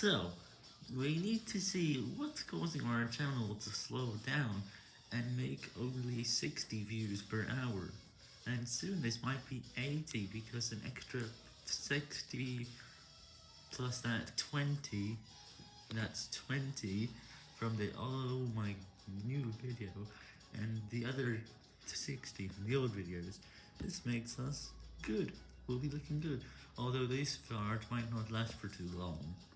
So, we need to see what's causing our channel to slow down and make only 60 views per hour. And soon this might be 80 because an extra 60 plus that 20, that's 20 from the oh my new video and the other 60 from the old videos. This makes us good. We'll be looking good. Although this part might not last for too long.